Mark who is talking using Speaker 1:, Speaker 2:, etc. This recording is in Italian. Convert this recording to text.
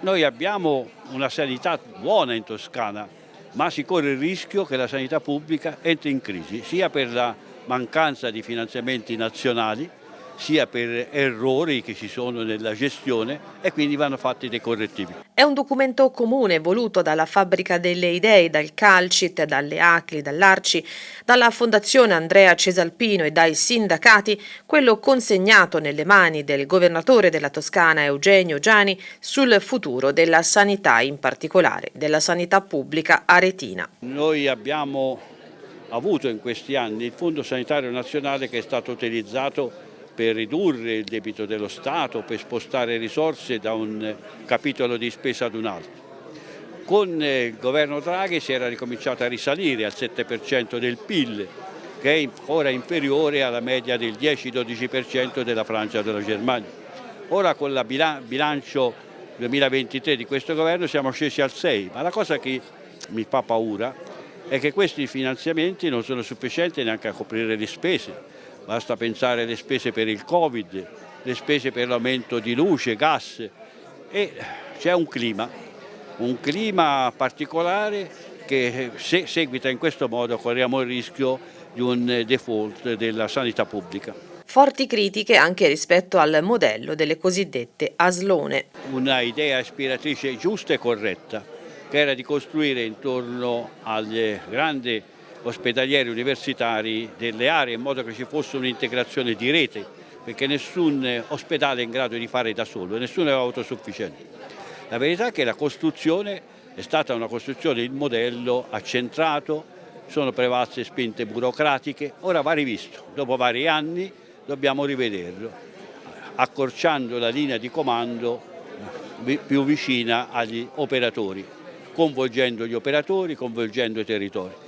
Speaker 1: Noi abbiamo una sanità buona in Toscana, ma si corre il rischio che la sanità pubblica entri in crisi, sia per la mancanza di finanziamenti nazionali, sia per errori che ci sono nella gestione e quindi vanno fatti dei correttivi.
Speaker 2: È un documento comune voluto dalla Fabbrica delle Idee, dal Calcit, dalle ACLI, dall'Arci, dalla Fondazione Andrea Cesalpino e dai sindacati, quello consegnato nelle mani del governatore della Toscana Eugenio Giani sul futuro della sanità, in particolare della sanità pubblica aretina.
Speaker 1: Noi abbiamo avuto in questi anni il Fondo Sanitario Nazionale che è stato utilizzato per ridurre il debito dello Stato, per spostare risorse da un capitolo di spesa ad un altro. Con il governo Draghi si era ricominciato a risalire al 7% del PIL, che è ora inferiore alla media del 10-12% della Francia e della Germania. Ora con il bilancio 2023 di questo governo siamo scesi al 6, ma la cosa che mi fa paura è che questi finanziamenti non sono sufficienti neanche a coprire le spese basta pensare alle spese per il Covid, le spese per l'aumento di luce, gas e c'è un clima, un clima particolare che se seguita in questo modo corriamo il rischio di un default della sanità pubblica.
Speaker 2: Forti critiche anche rispetto al modello delle cosiddette aslone.
Speaker 1: Una idea ispiratrice giusta e corretta, che era di costruire intorno alle grandi ospedalieri universitari delle aree in modo che ci fosse un'integrazione di rete perché nessun ospedale è in grado di fare da solo nessuno è autosufficiente. La verità è che la costruzione è stata una costruzione, il modello accentrato, sono prevalse spinte burocratiche, ora va rivisto, dopo vari anni dobbiamo rivederlo, accorciando la linea di comando più vicina agli operatori, coinvolgendo gli operatori, coinvolgendo i territori.